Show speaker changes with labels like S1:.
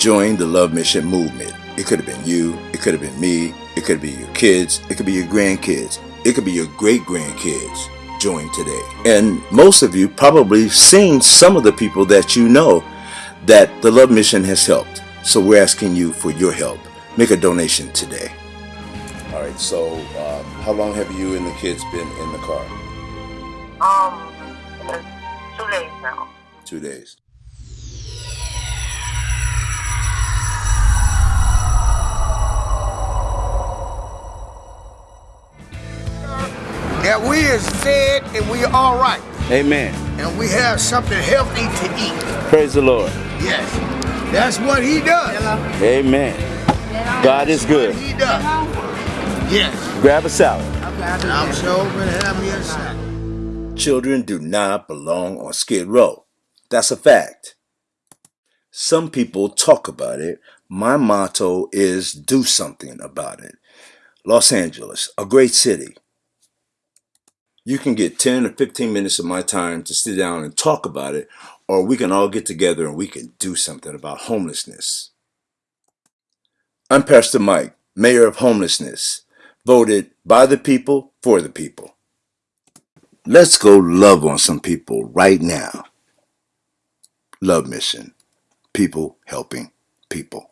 S1: join the Love Mission movement. It could have been you, it could have been me, it could be your kids, it could be your grandkids, it could be your great grandkids. Join today. And most of you probably seen some of the people that you know that the Love Mission has helped. So we're asking you for your help. Make a donation today. All right, so um, how long have you and the kids been in the car?
S2: Um, two days now.
S1: Two days.
S3: That we is fed and we are all right.
S4: Amen.
S3: And we have something healthy to eat.
S4: Praise the Lord.
S3: Yes. That's what he does.
S4: Amen. God is good.
S3: He does. Yes.
S4: Grab a salad.
S3: I'm sure gonna have me a salad.
S1: Children do not belong on Skid Row. That's a fact. Some people talk about it. My motto is do something about it. Los Angeles, a great city. You can get 10 or 15 minutes of my time to sit down and talk about it, or we can all get together and we can do something about homelessness. I'm Pastor Mike, Mayor of Homelessness, voted by the people for the people. Let's go love on some people right now. Love Mission. People helping people.